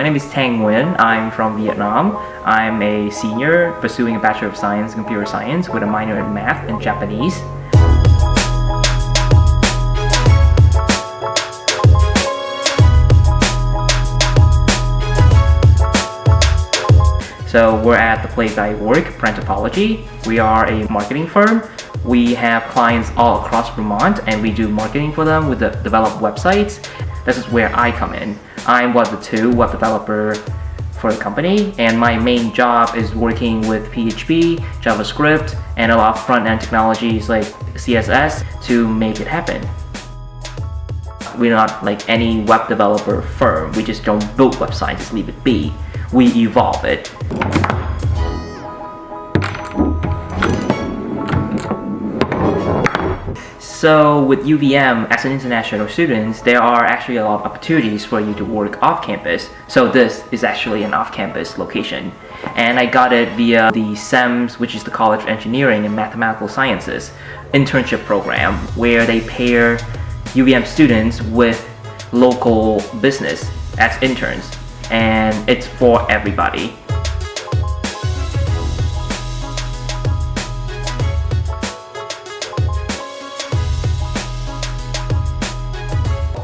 My name is Tang Nguyen. I'm from Vietnam. I'm a senior pursuing a Bachelor of Science in Computer Science with a minor in Math and Japanese. So we're at the place I work, Brandthropology. We are a marketing firm. We have clients all across Vermont and we do marketing for them with the develop websites. This is where I come in. I'm the two web developer for the company and my main job is working with PHP, JavaScript, and a lot of front-end technologies like CSS to make it happen. We're not like any web developer firm. We just don't build websites, just leave it be we evolve it. So with UVM, as an international student, there are actually a lot of opportunities for you to work off campus. So this is actually an off-campus location. And I got it via the CEMS, which is the College of Engineering and Mathematical Sciences internship program, where they pair UVM students with local business as interns and it's for everybody.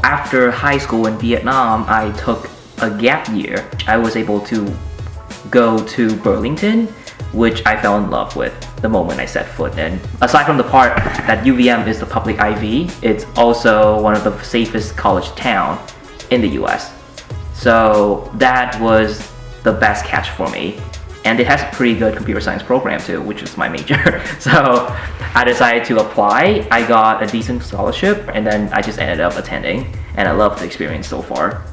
After high school in Vietnam, I took a gap year. I was able to go to Burlington, which I fell in love with the moment I set foot in. Aside from the part that UVM is the public Ivy, it's also one of the safest college town in the US. So that was the best catch for me. And it has a pretty good computer science program too, which is my major. so I decided to apply. I got a decent scholarship and then I just ended up attending and I love the experience so far.